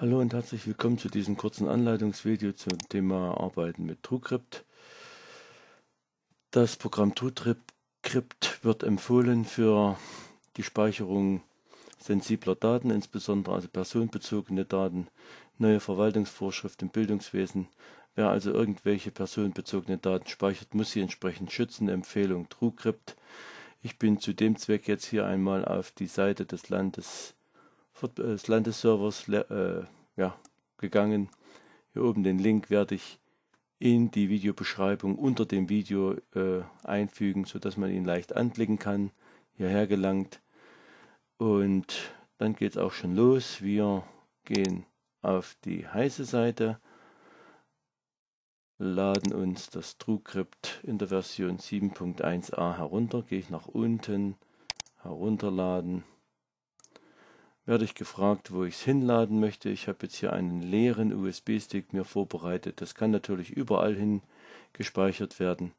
Hallo und herzlich willkommen zu diesem kurzen Anleitungsvideo zum Thema Arbeiten mit TrueCrypt. Das Programm TrueCrypt wird empfohlen für die Speicherung sensibler Daten, insbesondere also personenbezogene Daten, neue Verwaltungsvorschriften im Bildungswesen. Wer also irgendwelche personenbezogene Daten speichert, muss sie entsprechend schützen. Empfehlung TrueCrypt. Ich bin zu dem Zweck jetzt hier einmal auf die Seite des Landes des Landesservers äh, ja, gegangen. Hier oben den Link werde ich in die Videobeschreibung unter dem Video äh, einfügen, sodass man ihn leicht anklicken kann. Hierher gelangt. Und dann geht es auch schon los. Wir gehen auf die heiße Seite, laden uns das TrueCrypt in der Version 7.1a herunter. Gehe ich nach unten, herunterladen werde ich gefragt, wo ich es hinladen möchte. Ich habe jetzt hier einen leeren USB-Stick mir vorbereitet. Das kann natürlich überall hin gespeichert werden,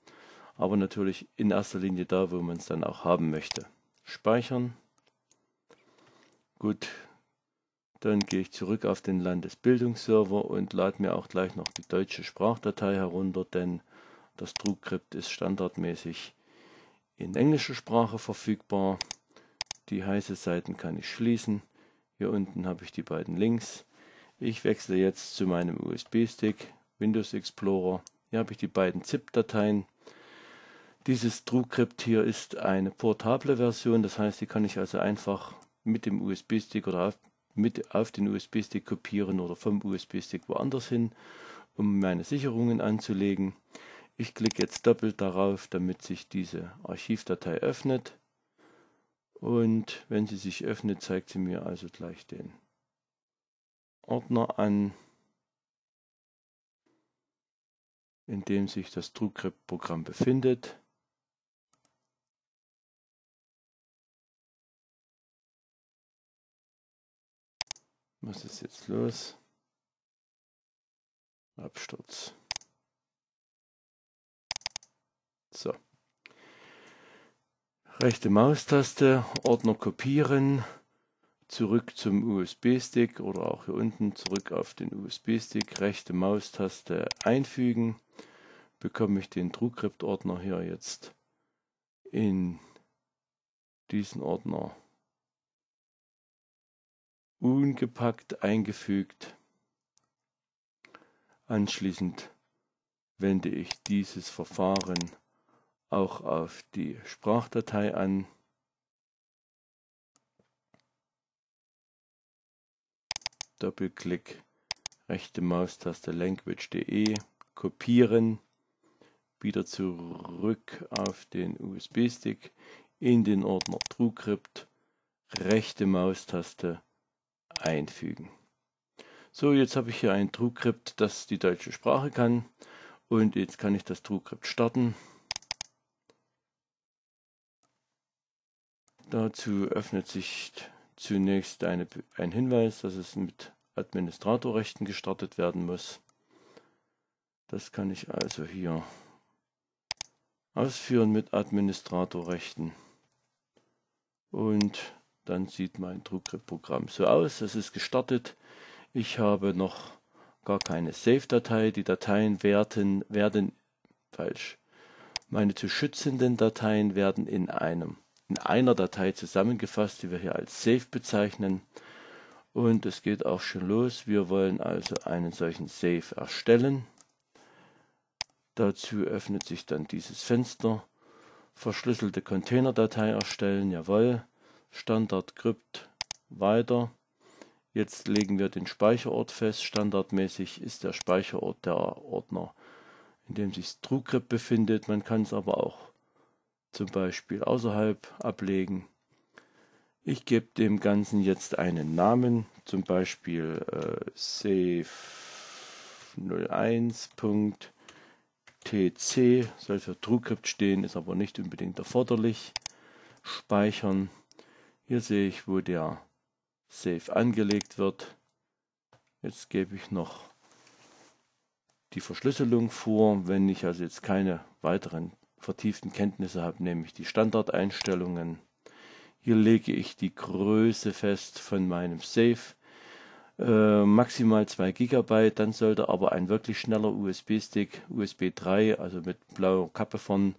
aber natürlich in erster Linie da, wo man es dann auch haben möchte. Speichern. Gut, dann gehe ich zurück auf den Landesbildungsserver und lade mir auch gleich noch die deutsche Sprachdatei herunter, denn das TrueCrypt ist standardmäßig in englischer Sprache verfügbar. Die heiße Seiten kann ich schließen. Hier unten habe ich die beiden Links. Ich wechsle jetzt zu meinem USB-Stick, Windows Explorer. Hier habe ich die beiden ZIP-Dateien. Dieses TrueCrypt hier ist eine portable Version, das heißt, die kann ich also einfach mit dem USB-Stick oder auf, mit auf den USB-Stick kopieren oder vom USB-Stick woanders hin, um meine Sicherungen anzulegen. Ich klicke jetzt doppelt darauf, damit sich diese Archivdatei öffnet. Und wenn sie sich öffnet, zeigt sie mir also gleich den Ordner an, in dem sich das TrueCrypt-Programm befindet. Was ist jetzt los? Absturz. So rechte Maustaste, Ordner kopieren, zurück zum USB-Stick oder auch hier unten zurück auf den USB-Stick, rechte Maustaste einfügen, bekomme ich den TrueCrypt-Ordner hier jetzt in diesen Ordner ungepackt eingefügt. Anschließend wende ich dieses Verfahren auch auf die Sprachdatei an. Doppelklick, rechte Maustaste language.de, kopieren, wieder zurück auf den USB-Stick, in den Ordner TrueCrypt, rechte Maustaste einfügen. So, jetzt habe ich hier ein TrueCrypt, das die deutsche Sprache kann und jetzt kann ich das TrueCrypt starten. Dazu öffnet sich zunächst eine, ein Hinweis, dass es mit Administratorrechten gestartet werden muss. Das kann ich also hier ausführen mit Administratorrechten. Und dann sieht mein TrueCrypt-Programm so aus. Es ist gestartet. Ich habe noch gar keine Save-Datei. Die Dateien werden, werden falsch. Meine zu schützenden Dateien werden in einem in einer Datei zusammengefasst, die wir hier als Save bezeichnen. Und es geht auch schon los. Wir wollen also einen solchen Save erstellen. Dazu öffnet sich dann dieses Fenster. Verschlüsselte Containerdatei erstellen, jawohl. Standard Crypt weiter. Jetzt legen wir den Speicherort fest. Standardmäßig ist der Speicherort der Ordner, in dem sich TrueCrypt befindet. Man kann es aber auch zum Beispiel außerhalb ablegen. Ich gebe dem Ganzen jetzt einen Namen, zum Beispiel äh, save01.tc soll für TrueCrypt stehen, ist aber nicht unbedingt erforderlich. Speichern. Hier sehe ich, wo der Save angelegt wird. Jetzt gebe ich noch die Verschlüsselung vor. Wenn ich also jetzt keine weiteren vertieften Kenntnisse habe, nämlich die Standardeinstellungen. Hier lege ich die Größe fest von meinem Safe. äh, maximal 2 GB, dann sollte aber ein wirklich schneller USB-Stick, USB 3, also mit blauer Kappe vorn,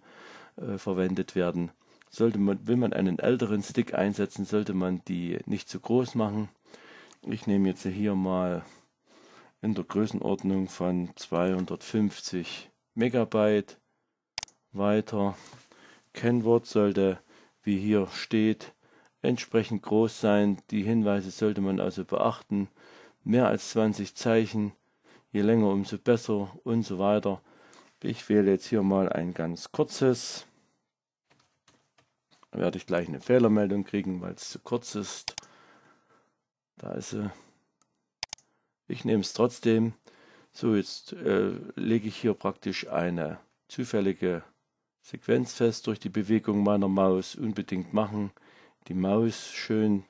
äh, verwendet werden. Sollte man, will man einen älteren Stick einsetzen, sollte man die nicht zu groß machen. Ich nehme jetzt hier mal in der Größenordnung von 250 Megabyte weiter. Kennwort sollte, wie hier steht, entsprechend groß sein. Die Hinweise sollte man also beachten mehr als 20 Zeichen, je länger umso besser und so weiter. Ich wähle jetzt hier mal ein ganz kurzes. Da werde ich gleich eine Fehlermeldung kriegen, weil es zu kurz ist. Da ist sie. Ich nehme es trotzdem. So, jetzt äh, lege ich hier praktisch eine zufällige Sequenz fest durch die Bewegung meiner Maus. Unbedingt machen. Die Maus schön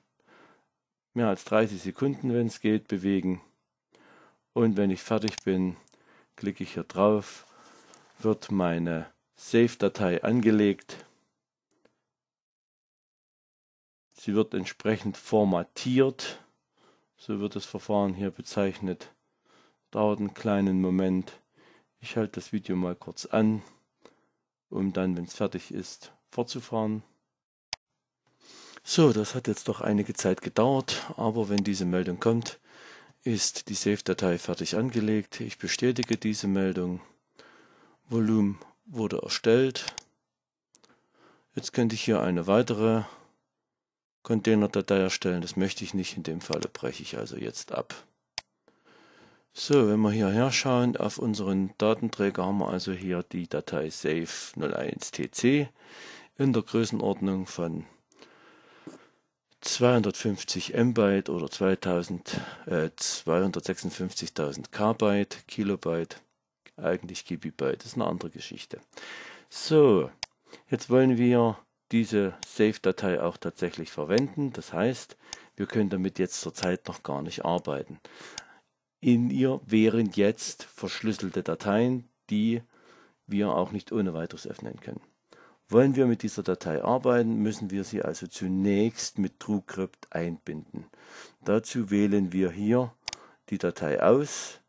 mehr als 30 Sekunden, wenn es geht, bewegen. Und wenn ich fertig bin, klicke ich hier drauf, wird meine Save-Datei angelegt. Sie wird entsprechend formatiert, so wird das Verfahren hier bezeichnet. Dauert einen kleinen Moment. Ich halte das Video mal kurz an, um dann, wenn es fertig ist, fortzufahren. So, das hat jetzt doch einige Zeit gedauert, aber wenn diese Meldung kommt, ist die Save-Datei fertig angelegt. Ich bestätige diese Meldung. Volumen wurde erstellt. Jetzt könnte ich hier eine weitere Container-Datei erstellen. Das möchte ich nicht. In dem Falle breche ich also jetzt ab. So, wenn wir hierher schauen, auf unseren Datenträger haben wir also hier die Datei save01tc in der Größenordnung von 250 MB oder 2000, äh, 256.000 Kbyte, Kilobyte, eigentlich das ist eine andere Geschichte. So, jetzt wollen wir diese Save-Datei auch tatsächlich verwenden. Das heißt, wir können damit jetzt zurzeit noch gar nicht arbeiten. In ihr wären jetzt verschlüsselte Dateien, die wir auch nicht ohne weiteres öffnen können. Wollen wir mit dieser Datei arbeiten, müssen wir sie also zunächst mit TrueCrypt einbinden. Dazu wählen wir hier die Datei aus.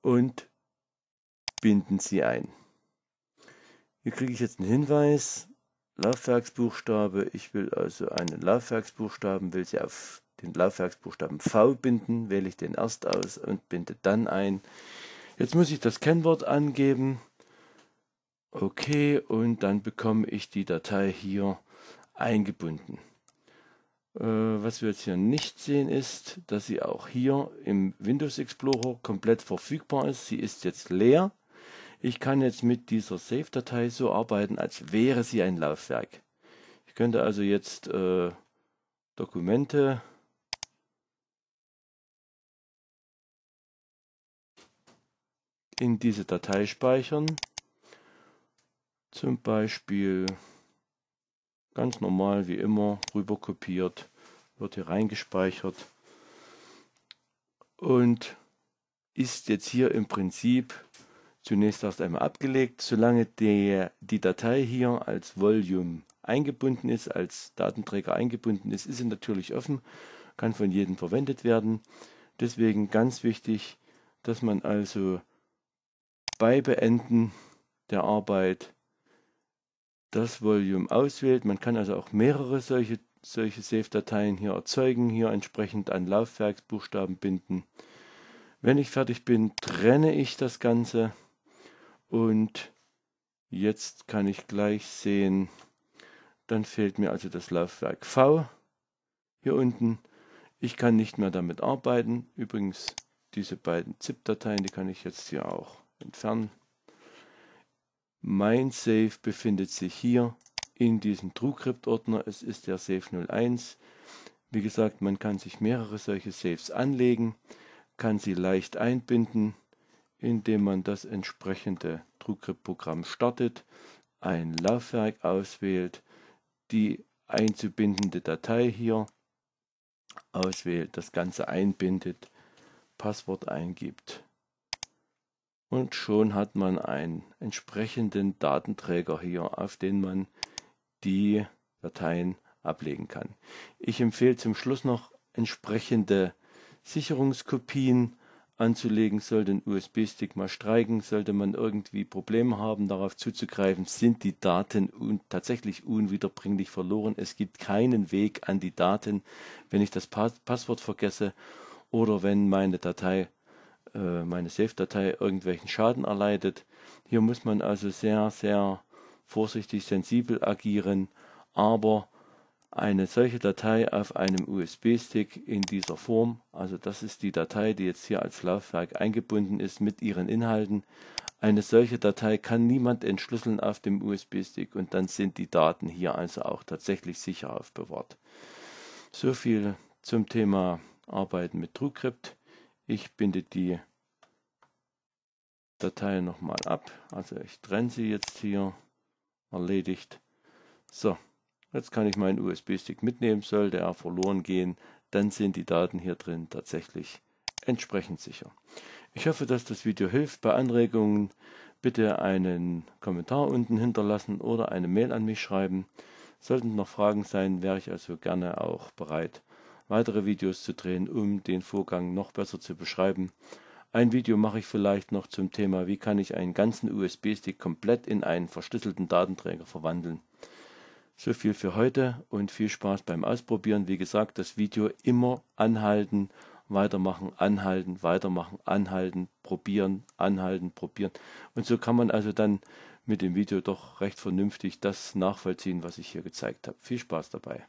Und binden sie ein. Hier kriege ich jetzt einen Hinweis, Laufwerksbuchstabe. Ich will also einen Laufwerksbuchstaben, will sie auf den Laufwerksbuchstaben V binden, wähle ich den erst aus und binde dann ein. Jetzt muss ich das Kennwort angeben. Okay, und dann bekomme ich die Datei hier eingebunden. Äh, was wir jetzt hier nicht sehen ist, dass sie auch hier im Windows Explorer komplett verfügbar ist. Sie ist jetzt leer. Ich kann jetzt mit dieser Save-Datei so arbeiten, als wäre sie ein Laufwerk. Ich könnte also jetzt äh, Dokumente in diese Datei speichern. Zum Beispiel ganz normal wie immer rüber kopiert, wird hier reingespeichert und ist jetzt hier im Prinzip zunächst erst einmal abgelegt. Solange der, die Datei hier als Volume eingebunden ist, als Datenträger eingebunden ist, ist sie natürlich offen, kann von jedem verwendet werden. Deswegen ganz wichtig, dass man also bei Beenden der Arbeit das Volume auswählt. Man kann also auch mehrere solche, solche Save-Dateien hier erzeugen, hier entsprechend an Laufwerksbuchstaben binden. Wenn ich fertig bin, trenne ich das Ganze und jetzt kann ich gleich sehen, dann fehlt mir also das Laufwerk V hier unten. Ich kann nicht mehr damit arbeiten. Übrigens, diese beiden ZIP-Dateien, die kann ich jetzt hier auch entfernen. Mein Save befindet sich hier in diesem TrueCrypt-Ordner. Es ist der Save 01. Wie gesagt, man kann sich mehrere solche Saves anlegen, kann sie leicht einbinden, indem man das entsprechende TrueCrypt-Programm startet, ein Laufwerk auswählt, die einzubindende Datei hier auswählt, das Ganze einbindet, Passwort eingibt und schon hat man einen entsprechenden Datenträger hier, auf den man die Dateien ablegen kann. Ich empfehle zum Schluss noch entsprechende Sicherungskopien anzulegen, sollte ein USB-Stick mal streiken, sollte man irgendwie Probleme haben, darauf zuzugreifen, sind die Daten un tatsächlich unwiederbringlich verloren. Es gibt keinen Weg an die Daten, wenn ich das Pass Passwort vergesse oder wenn meine Datei, äh, meine Safe-Datei irgendwelchen Schaden erleidet. Hier muss man also sehr, sehr vorsichtig, sensibel agieren, aber eine solche Datei auf einem USB-Stick in dieser Form, also das ist die Datei, die jetzt hier als Laufwerk eingebunden ist mit ihren Inhalten. Eine solche Datei kann niemand entschlüsseln auf dem USB-Stick und dann sind die Daten hier also auch tatsächlich sicher aufbewahrt. So viel zum Thema Arbeiten mit TrueCrypt. Ich binde die Datei nochmal ab. Also ich trenne sie jetzt hier. Erledigt. So, Jetzt kann ich meinen USB-Stick mitnehmen, sollte er verloren gehen, dann sind die Daten hier drin tatsächlich entsprechend sicher. Ich hoffe, dass das Video hilft. Bei Anregungen bitte einen Kommentar unten hinterlassen oder eine Mail an mich schreiben. Sollten noch Fragen sein, wäre ich also gerne auch bereit, weitere Videos zu drehen, um den Vorgang noch besser zu beschreiben. Ein Video mache ich vielleicht noch zum Thema, wie kann ich einen ganzen USB-Stick komplett in einen verschlüsselten Datenträger verwandeln. So viel für heute und viel Spaß beim Ausprobieren. Wie gesagt, das Video immer anhalten, weitermachen, anhalten, weitermachen, anhalten, probieren, anhalten, probieren. Und so kann man also dann mit dem Video doch recht vernünftig das nachvollziehen, was ich hier gezeigt habe. Viel Spaß dabei.